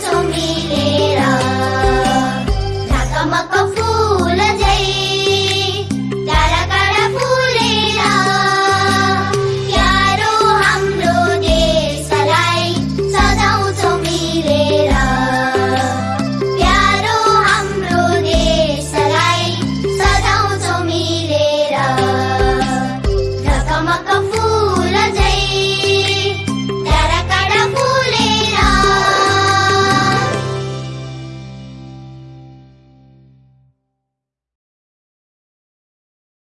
to me